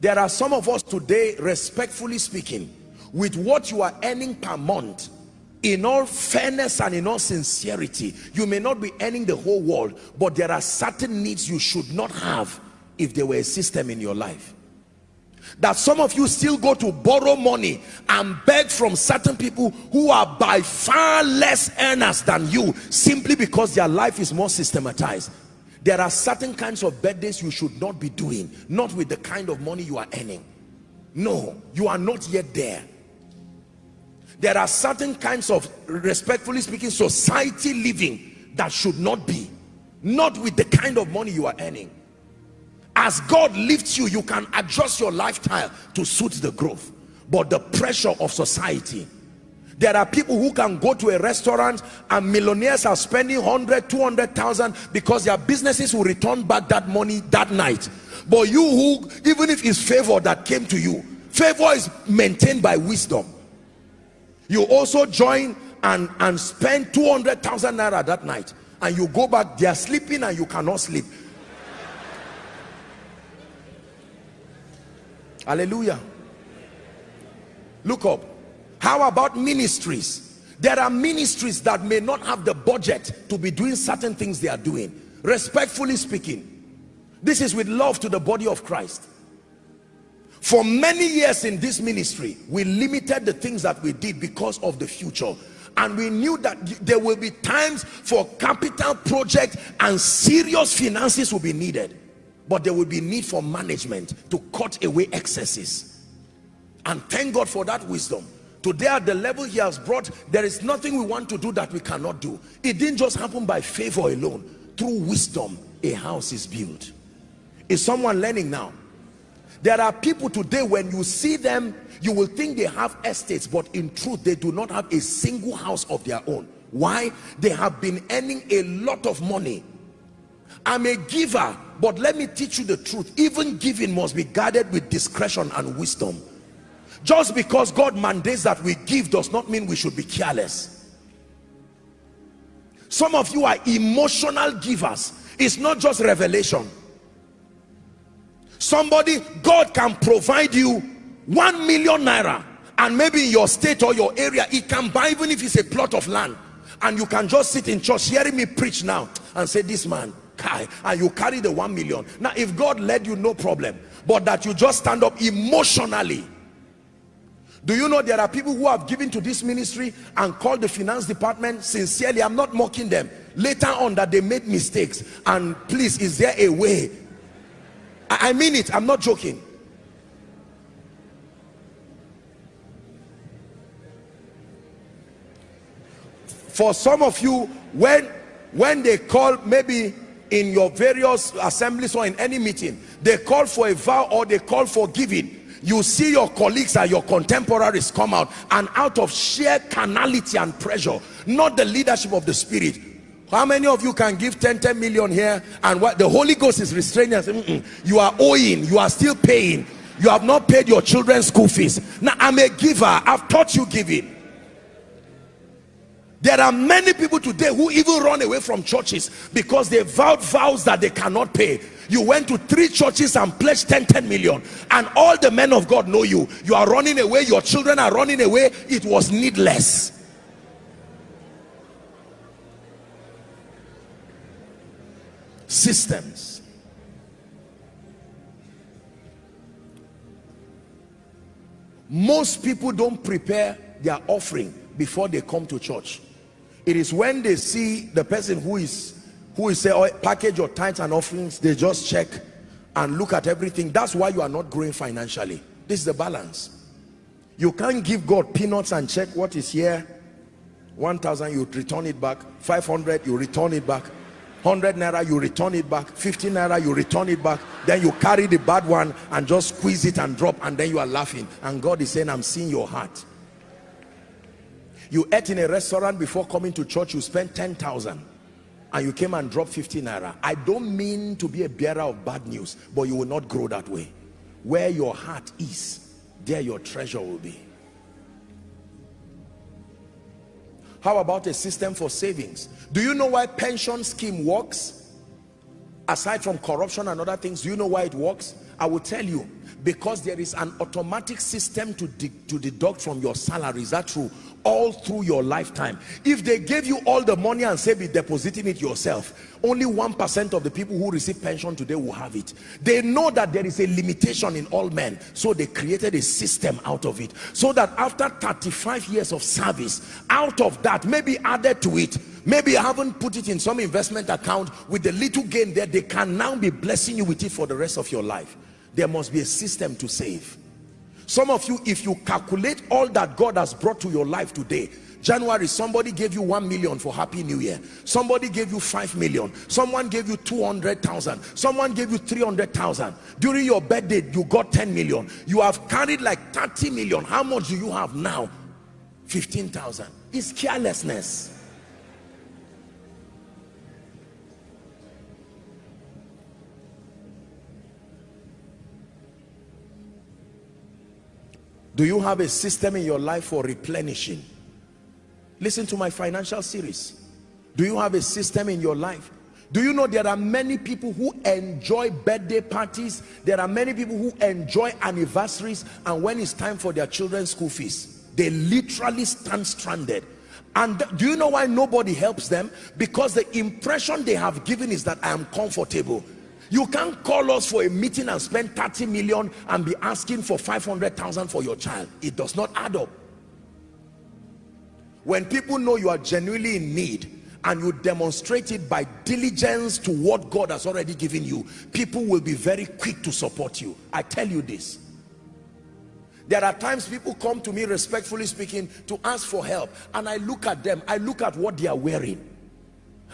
there are some of us today respectfully speaking with what you are earning per month in all fairness and in all sincerity you may not be earning the whole world but there are certain needs you should not have if there were a system in your life. That some of you still go to borrow money and beg from certain people who are by far less earners than you simply because their life is more systematized there are certain kinds of birthdays you should not be doing not with the kind of money you are earning. No you are not yet there. There are certain kinds of respectfully speaking society living that should not be not with the kind of money you are earning. As God lifts you you can adjust your lifestyle to suit the growth. But the pressure of society there are people who can go to a restaurant and millionaires are spending 100 200,000 because their businesses will return back that money that night. But you who even if it's favor that came to you favor is maintained by wisdom. You also join and and spend 200,000 naira that night and you go back they are sleeping and you cannot sleep. Hallelujah. Look up how about ministries? There are ministries that may not have the budget to be doing certain things they are doing. Respectfully speaking this is with love to the body of Christ. For many years in this ministry we limited the things that we did because of the future. And we knew that there will be times for capital project and serious finances will be needed. But there will be need for management to cut away excesses. And thank God for that wisdom today at the level he has brought there is nothing we want to do that we cannot do. It didn't just happen by favor alone. Through wisdom a house is built. Is someone learning now? There are people today when you see them you will think they have estates but in truth they do not have a single house of their own. Why? They have been earning a lot of money. I'm a giver but let me teach you the truth. Even giving must be guarded with discretion and wisdom just because god mandates that we give does not mean we should be careless. Some of you are emotional givers. It's not just revelation. Somebody god can provide you one million naira and maybe in your state or your area it can buy even if it's a plot of land and you can just sit in church hearing me preach now and say this man kai and you carry the one million. Now if god led you no problem. But that you just stand up emotionally do you know there are people who have given to this ministry and called the finance department sincerely? I'm not mocking them. Later on that they made mistakes. And please is there a way? I mean it. I'm not joking. For some of you when when they call maybe in your various assemblies or in any meeting they call for a vow or they call for giving you see your colleagues and your contemporaries come out and out of sheer carnality and pressure not the leadership of the spirit. How many of you can give 10 10 million here and what the holy ghost is restraining mm -mm, you are owing you are still paying. You have not paid your children's school fees. Now i'm a giver. I've taught you giving there are many people today who even run away from churches because they vowed vows that they cannot pay. You went to three churches and pledged 10 10 million. And all the men of god know you. You are running away. Your children are running away. It was needless. Systems. Most people don't prepare their offering before they come to church it is when they see the person who is who is say oh, package your tithes and offerings they just check and look at everything. That's why you are not growing financially. This is the balance. You can't give god peanuts and check what is here. 1000 you return it back. 500 you return it back. 100 naira you return it back. 50 naira you return it back. Then you carry the bad one and just squeeze it and drop and then you are laughing. And god is saying i'm seeing your heart you ate in a restaurant before coming to church you spent 10,000 and you came and dropped 50 naira. I don't mean to be a bearer of bad news but you will not grow that way. Where your heart is there your treasure will be. How about a system for savings? Do you know why pension scheme works? Aside from corruption and other things do you know why it works? I will tell you, because there is an automatic system to, de to deduct from your salary, is that true? All through your lifetime. If they gave you all the money and say be depositing it yourself, only 1% of the people who receive pension today will have it. They know that there is a limitation in all men, so they created a system out of it. So that after 35 years of service, out of that, maybe added to it, maybe you haven't put it in some investment account with the little gain there, they can now be blessing you with it for the rest of your life there must be a system to save some of you if you calculate all that god has brought to your life today january somebody gave you one million for happy new year. Somebody gave you five million. Someone gave you 200,000 someone gave you 300,000 during your birthday you got 10 million. You have carried like 30 million. How much do you have now? 15,000 it's carelessness do you have a system in your life for replenishing? Listen to my financial series. Do you have a system in your life? Do you know there are many people who enjoy birthday parties? There are many people who enjoy anniversaries and when it's time for their children's school fees they literally stand stranded. And do you know why nobody helps them? Because the impression they have given is that i am comfortable you can't call us for a meeting and spend 30 million and be asking for 500,000 for your child. It does not add up. When people know you are genuinely in need and you demonstrate it by diligence to what God has already given you, people will be very quick to support you. I tell you this. There are times people come to me respectfully speaking to ask for help and I look at them, I look at what they are wearing.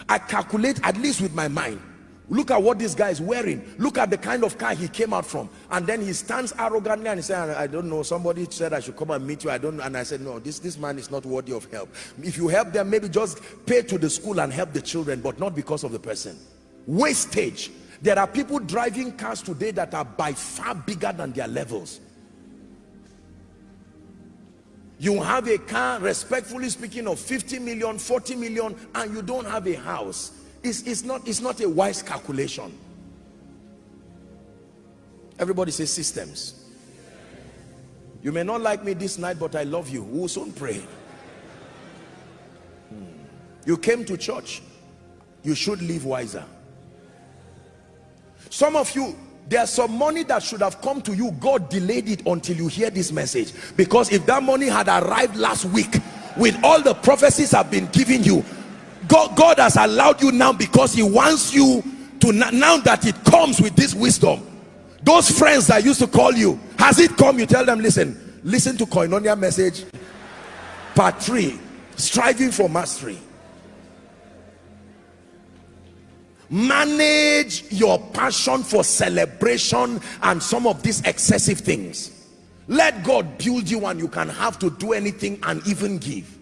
I calculate at least with my mind look at what this guy is wearing. Look at the kind of car he came out from. And then he stands arrogantly and he said i don't know. Somebody said i should come and meet you. I don't know. and i said no this this man is not worthy of help. If you help them maybe just pay to the school and help the children but not because of the person. Wastage. There are people driving cars today that are by far bigger than their levels. You have a car respectfully speaking of 50 million 40 million and you don't have a house it's, it's, not, it's not a wise calculation. Everybody say systems. You may not like me this night, but I love you. We will soon pray. Hmm. You came to church. You should live wiser. Some of you, there's some money that should have come to you. God delayed it until you hear this message. Because if that money had arrived last week, with all the prophecies I've been giving you, God, God has allowed you now because he wants you to now that it comes with this wisdom. Those friends that used to call you has it come? You tell them listen listen to koinonia message. Part three striving for mastery. Manage your passion for celebration and some of these excessive things. Let god build you and you can have to do anything and even give